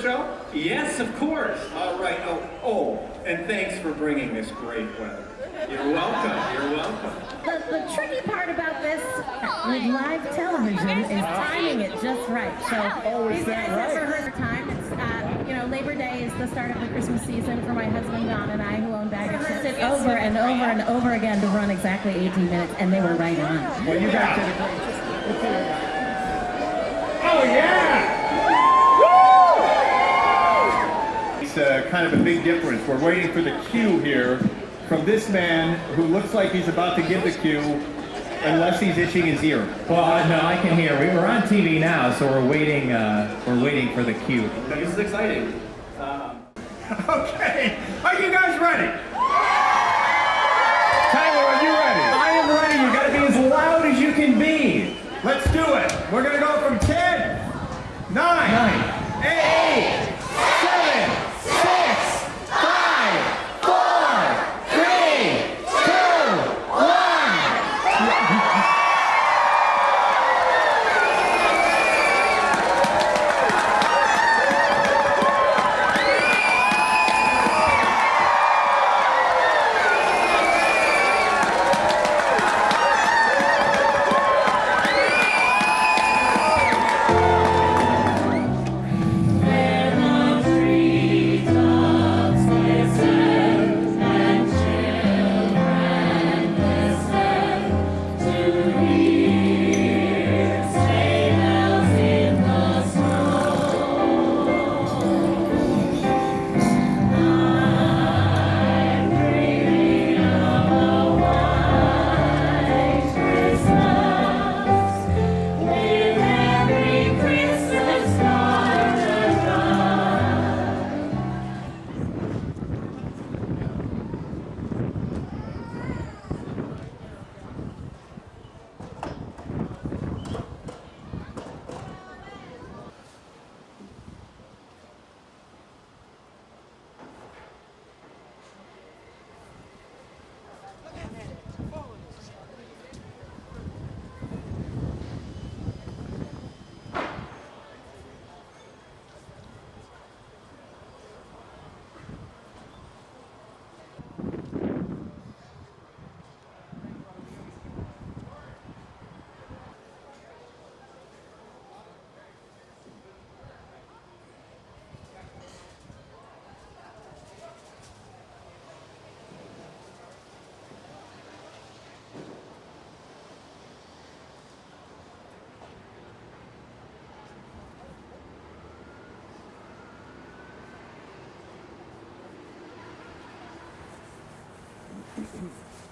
show? Yes, of course. All right. Oh, oh, and thanks for bringing this great weather. You're welcome. You're welcome. The, the tricky part about this with live television is timing it just right. So these guys have rehearsed time. It's, uh, you know, Labor Day is the start of the Christmas season for my husband Don and I, who own Baggage Ships. It over and over and over again to run exactly 18 minutes, and they were right on. Well, you guys did a great It's uh, kind of a big difference. We're waiting for the cue here from this man who looks like he's about to give the cue unless he's itching his ear. Well, uh, no, I can hear. We, we're on TV now, so we're waiting. Uh, we're waiting for the cue. This is exciting. Okay, are you guys ready? Yeah. improvement.